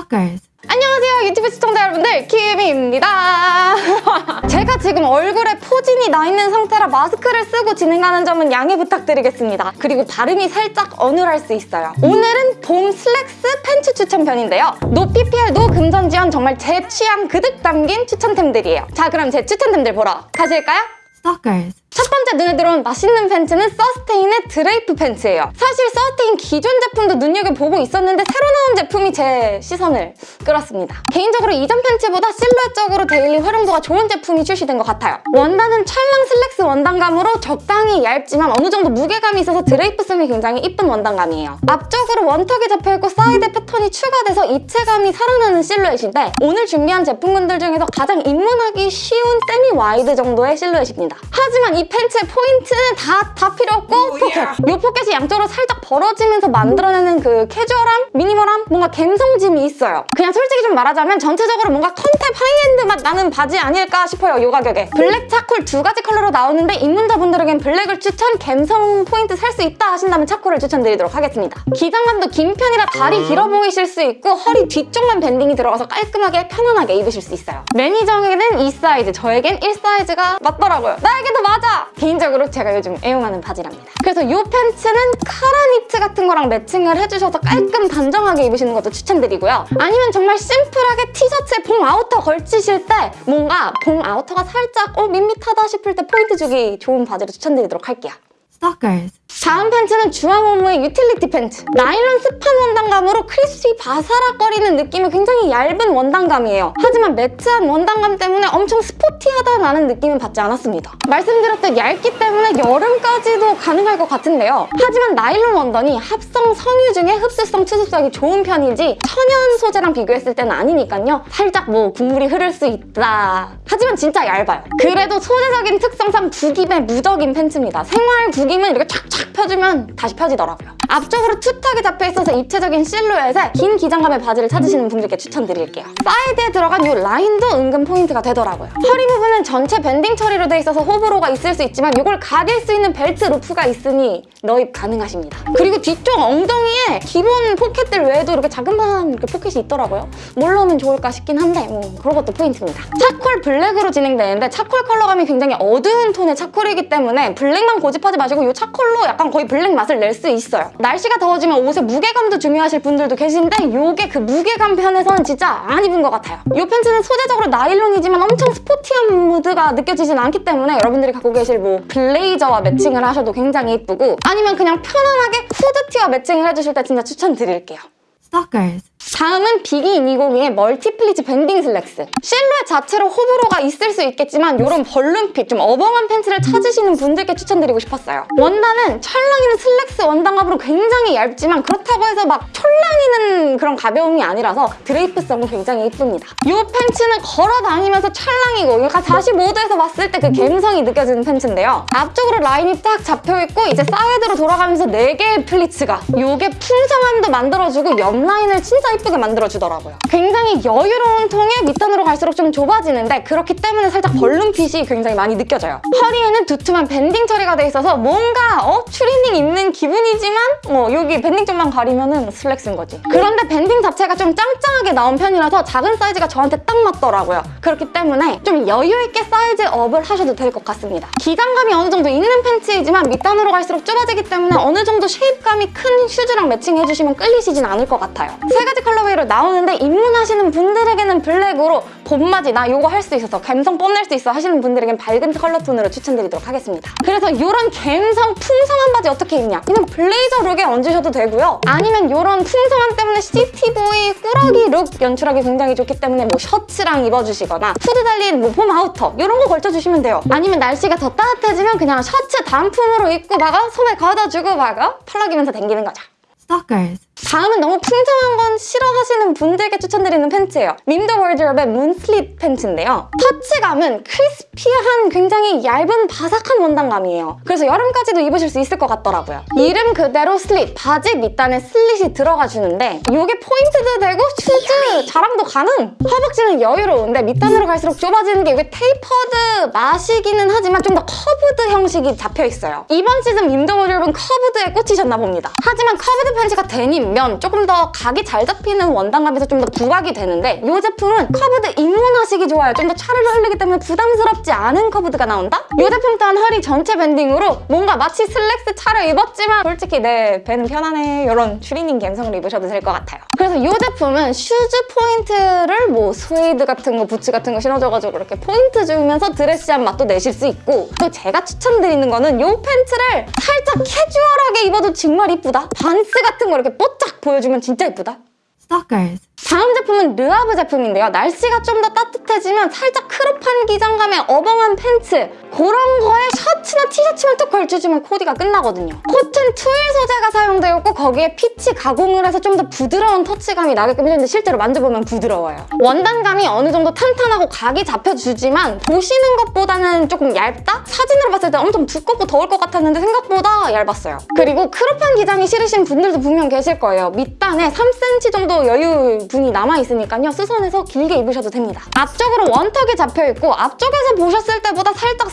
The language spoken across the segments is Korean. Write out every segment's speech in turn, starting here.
Stalkers. 안녕하세요 유튜브 시청자 여러분들 키미입니다 제가 지금 얼굴에 포진이 나 있는 상태라 마스크를 쓰고 진행하는 점은 양해 부탁드리겠습니다 그리고 발음이 살짝 어눌할 수 있어요 오늘은 봄 슬랙스 팬츠 추천편인데요 no PPL no 금전지원 정말 제 취향 그득 담긴 추천템들이에요 자 그럼 제 추천템들 보러 가실까요? Stalkers. 첫 번째 눈에 들어온 맛있는 팬츠는 서스테인의 드레이프 팬츠예요. 사실 서스테인 기존 제품도 눈여겨보고 있었는데 새로 나온 제품이 제 시선을 끌었습니다. 개인적으로 이전 팬츠보다 실루엣적으로 daily 활용도가 좋은 제품이 출시된 것 같아요. 원단은 찰랑 슬랙스 원단감으로 적당히 얇지만 어느 정도 무게감이 있어서 드레이프성이 굉장히 이쁜 원단감이에요. 앞쪽으로 one tuck이 잡혀있고 사이드 패턴이 추가돼서 입체감이 살아나는 실루엣인데 오늘 준비한 제품군들 중에서 가장 입문하기 쉬운 semi wide 정도의 실루엣입니다. 하지만 이 팬츠의 포인트는 다, 다 필요 없고 포켓! 이 포켓이 양쪽으로 살짝 벌어지면서 만들어내는 그 캐주얼함, 미니멀함, 뭔가 감성짐이 있어요. 그냥 솔직히 좀 말하자면 전체적으로 뭔가 컨셉 하이엔드 맛 나는 바지 아닐까 싶어요, 이 가격에. 블랙, charcoal 두 가지 컬러로 나오는데 입문자분들에겐 블랙을 추천, 감성 포인트 살 수 있다 하신다면 차콜을 추천드리도록 하겠습니다. 기장감도 긴 편이라 다리 길어 보이실 수 있고 허리 뒤쪽만 밴딩이 들어가서 깔끔하게 편안하게 입으실 수 있어요. 매니저에게는 이 사이즈, 저에겐 1 사이즈가 맞더라고요. 나에게도 맞아! 개인적으로 제가 요즘 애용하는 바지랍니다. 그래서 이 팬츠는 카라 니트 같은 거랑 매칭을 해주셔서 깔끔 단정하게 입으시는 것도 추천드리고요. 아니면 정말 심플하게 티셔츠에 봄 아우터 걸치실 때 뭔가 봄 아우터가 살짝 어 밋밋하다 싶을 때 포인트 주기 좋은 바지를 추천드리도록 할게요. Stalkers. 다음 팬츠는 주황오무의 utility 팬츠. 나일론 스판 원단감으로 crispy 바사락거리는 느낌이 굉장히 얇은 원단감이에요. 하지만 매트한 원단감 때문에 엄청 스포티하다는 느낌은 받지 않았습니다. 말씀드렸듯 얇기 때문에 여름까지도 가능할 것 같은데요. 하지만 나일론 원단이 합성 섬유 중에 흡수성, 투습성이 좋은 편이지 천연 소재랑 비교했을 때는 아니니까요. 살짝 뭐 국물이 흐를 수 있다. 하지만 진짜 얇아요. 그래도 소재적인 특성상 구김에 무적인 팬츠입니다. 생활 구김은 이렇게 촥촥 펴주면 다시 펴지더라고요. 앞쪽으로 two tuck이 잡혀있어서 입체적인 실루엣에 긴 기장감의 바지를 찾으시는 분들께 추천드릴게요. 사이드에 들어간 이 라인도 은근 포인트가 되더라고요. 허리 부분은 전체 밴딩 처리로 돼 있어서 호불호가 있을 수 있지만 이걸 가릴 수 있는 belt loop가 있으니 넣입 가능하십니다. 그리고 뒤쪽 엉덩이에 기본 포켓들 외에도 이렇게 자그마한 이렇게 포켓이 있더라고요. 뭘 넣으면 좋을까 싶긴 한데 뭐 그런 것도 포인트입니다. 차콜 블랙으로 진행되는데 차콜 컬러감이 굉장히 어두운 톤의 차콜이기 때문에 블랙만 고집하지 마시고 이 차콜로 약간 거의 블랙 맛을 낼 수 있어요. 날씨가 더워지면 옷의 무게감도 중요하실 분들도 계신데 이게 그 무게감 편에서는 진짜 안 입은 것 같아요. 이 팬츠는 소재적으로 나일론이지만 엄청 스포티한 무드가 느껴지진 않기 때문에 여러분들이 갖고 계실 뭐 블레이저와 매칭을 하셔도 굉장히 예쁘고 아니면 그냥 편안하게 후드티와 매칭을 해주실 때 진짜 추천드릴게요. Stalkers. 다음은 비기 220의 multi pleats 밴딩 슬랙스. 실루엣 자체로 호불호가 있을 수 있겠지만 이런 balloon fit, 좀 어벙한 팬츠를 찾으시는 분들께 추천드리고 싶었어요. 원단은 찰랑이는 슬랙스 원단감으로 굉장히 얇지만 그렇다고 해서 막 촐랑이는 그런 가벼움이 아니라서 드레이프성은 굉장히 예쁩니다. 이 팬츠는 걸어 다니면서 찰랑이고 약간 45도에서 봤을 때그 감성이 느껴지는 팬츠인데요. 앞쪽으로 라인이 딱 잡혀있고 이제 사이드로 돌아가면서 4개의 pleats가 이게 풍성함도 만들어주고 옆 라인을 진짜 예쁘게 만들어주더라고요. 굉장히 여유로운 통에 밑단으로 갈수록 좀 좁아지는데 그렇기 때문에 살짝 balloon fit이 굉장히 많이 느껴져요. 허리에는 두툼한 밴딩 처리가 돼 있어서 뭔가 어? 추리닝 입는 기분이지만 어, 여기 밴딩 쪽만 가리면 은 슬랙스인 거지. 그런데 밴딩 자체가 좀 짱짱하게 나온 편이라서 작은 사이즈가 저한테 딱 맞더라고요. 그렇기 때문에 좀 여유 있게 사이즈 up을 하셔도 될 것 같습니다. 기장감이 어느 정도 있는 팬츠이지만 밑단으로 갈수록 좁아지기 때문에 어느 정도 shape감이 큰 슈즈랑 매칭해주시면 끌리시진 않을 것 같아요. 세 가지 colorway로 나오는데 입문하시는 분들에게는 블랙으로 봄맞이 나 이거 할 수 있어서 감성 뽐낼 수 있어 하시는 분들에겐 밝은 컬러 톤으로 추천드리도록 하겠습니다. 그래서 이런 감성 풍성한 바지 어떻게 입냐? 그냥 블레이저 룩에 얹으셔도 되고요. 아니면 이런 풍성함 때문에 city boy 꾸러기 룩 연출하기 굉장히 좋기 때문에 뭐 셔츠랑 입어주시거나 후드 달린 뭐봄 아우터 이런 거 걸쳐주시면 돼요. 아니면 날씨가 더 따뜻해지면 그냥 셔츠 단품으로 입고 다가 소매 걷어주고 다가 펄럭이면서 댕기는 거죠. Stalkers. 다음은 너무 풍성한 건 싫어하시는 분들께 추천드리는 팬츠예요. 림더 월드럽의 moon slit 팬츠인데요. 터치감은 crispy한 굉장히 얇은 바삭한 원단감이에요. 그래서 여름까지도 입으실 수 있을 것 같더라고요. 이름 그대로 slit, 바지 밑단에 slit이 들어가 주는데 이게 포인트도 되고 슈즈 자랑도 가능! 허벅지는 여유로운데 밑단으로 갈수록 좁아지는 게 이게 tapered 맛이기는 하지만 좀 더 curved 형식이 잡혀있어요. 이번 시즌 림더 월드럽은 curved에 꽂히셨나 봅니다. 하지만 curved 팬츠가 데님 제품이면 조금 더 각이 잘 잡히는 원단감에서 좀 더 부각이 되는데 이 제품은 curved 입문하시기 좋아요. 좀 더 차르르 흘리기 때문에 부담스럽지 않은 curved가 나온다? 이 제품 또한 허리 전체 밴딩으로 뭔가 마치 슬랙스 차려 입었지만 솔직히 내 배는 편하네 이런 추리닝 감성을 입으셔도 될 것 같아요. 그래서 이 제품은 슈즈 포인트를 뭐 스웨이드 같은 거, 부츠 같은 거 신어줘가지고 이렇게 포인트 주면서 드레시한 맛도 내실 수 있고 또 제가 추천드리는 거는 이 팬츠를 살짝 캐주얼하게 입어도 정말 이쁘다. 반스 같은 거 이렇게 뽀짝 보여주면 진짜 이쁘다. Stalkers. 다음 제품은 르아브 제품인데요. 날씨가 좀 더 따뜻해지면 살짝 크롭한 기장감의 어벙한 팬츠 그런 거에 셔츠나 툭 걸쳐주면 코디가 끝나거든요. cotton twill 소재가 사용되어 있고 거기에 peach 가공을 해서 좀 더 부드러운 터치감이 나게끔 해줬는데 실제로 만져보면 부드러워요. 원단감이 어느 정도 탄탄하고 각이 잡혀주지만 보시는 것보다는 조금 얇다? 사진으로 봤을 때 엄청 두껍고 더울 것 같았는데 생각보다 얇았어요. 그리고 크롭한 기장이 싫으신 분들도 분명 계실 거예요. 밑단에 3cm 정도 여유 분이 남아있으니까요. 수선해서 길게 입으셔도 됩니다. 앞쪽으로 one tuck이 잡혀있고 앞쪽에서 보셨을 때보다 살짝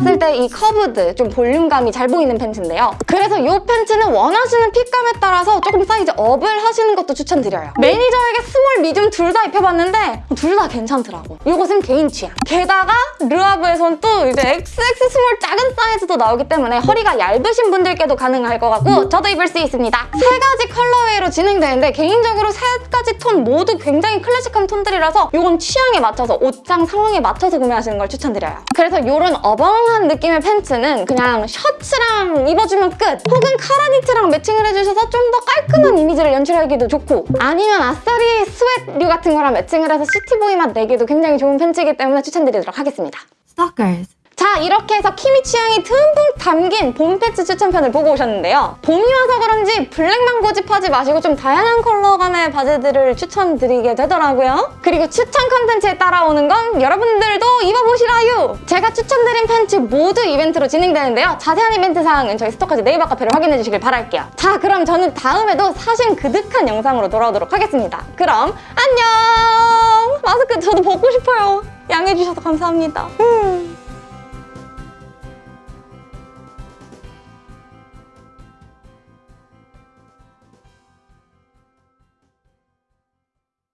봤을 때 이 curved, 좀 볼륨감이 잘 보이는 팬츠인데요. 그래서 이 팬츠는 원하시는 핏감에 따라서 조금 사이즈 up을 하시는 것도 추천드려요. 매니저에게 small, medium 둘 다 입혀봤는데 둘 다 괜찮더라고. 이것은 개인 취향. 게다가 르아브에선 또 이제 XX small 작은 사이즈도 나오기 때문에 허리가 얇으신 분들께도 가능할 것 같고 저도 입을 수 있습니다. 세 가지 colorway로 진행되는데 개인적으로 세 가지 톤 모두 굉장히 클래식한 톤들이라서 이건 취향에 맞춰서 옷장 상황에 맞춰서 구매하시는 걸 추천드려요. 그래서 이런 어벙한 느낌의 팬츠는 그냥 셔츠랑 입어주면 끝! 혹은 카라니트랑 매칭을 해주셔서 좀 더 깔끔한 이미지를 연출하기도 좋고 아니면 아싸리 sweat류 같은 거랑 매칭을 해서 city boy 맛 내기도 굉장히 좋은 팬츠이기 때문에 추천드리도록 하겠습니다. Stalkers. 자 이렇게 해서 키미 취향이 듬뿍 담긴 봄 팬츠 추천편을 보고 오셨는데요. 봄이 와서 그런지 블랙만 고집하지 마시고 좀 다양한 컬러감의 바지들을 추천드리게 되더라고요. 그리고 추천 컨텐츠에 따라오는 건 여러분들도 입어보시라요. 제가 추천드린 팬츠 모두 이벤트로 진행되는데요. 자세한 이벤트 사항은 저희 스토커즈 네이버 카페를 확인해 주시길 바랄게요. 자 그럼 저는 다음에도 사심 그득한 영상으로 돌아오도록 하겠습니다. 그럼 안녕! 마스크 저도 벗고 싶어요. 양해주셔서 감사합니다. 음.